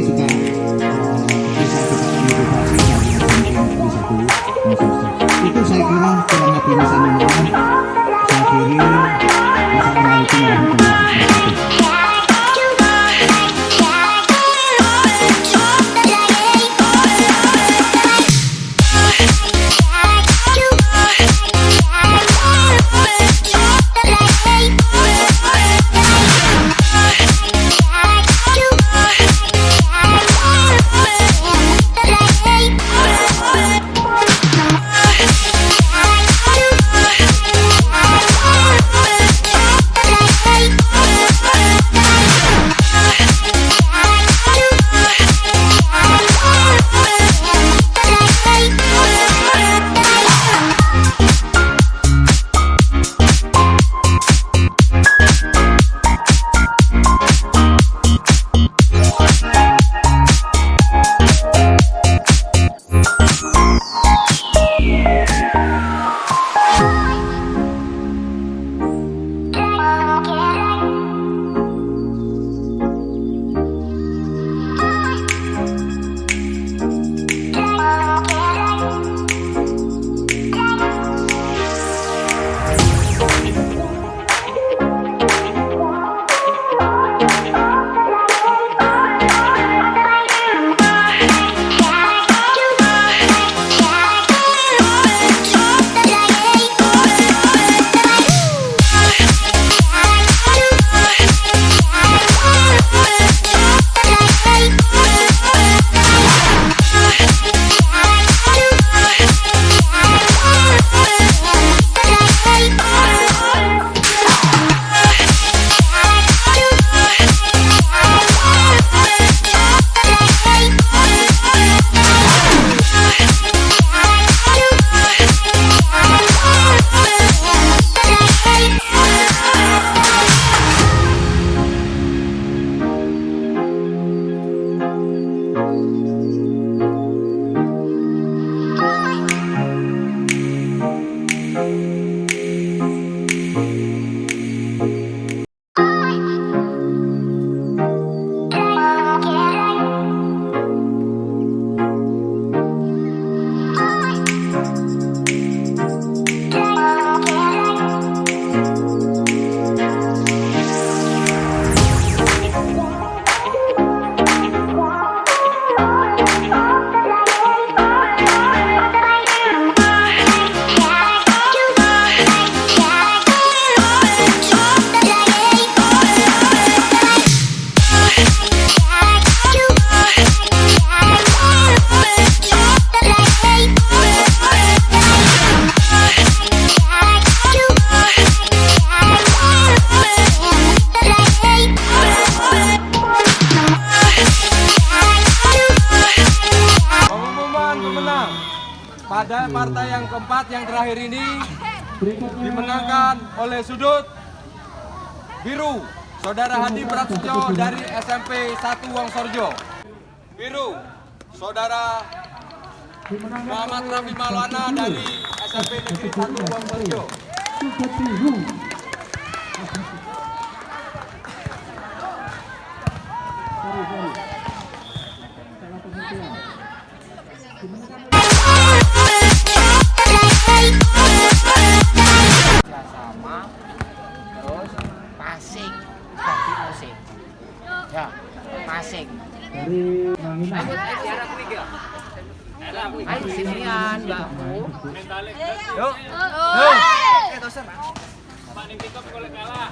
believe to that. Yang terakhir ini dimenangkan oleh sudut biru Saudara Hadi Prasetyo dari SMP 1 Wongsorjo. Biru, Saudara Muhammad Rafi Maulana dari SMP Negeri 1 Wongsorjo. Pasing. Dari Ayo sinian, Mbakku. Yuk. Yuk. Oke, Pak boleh kalah.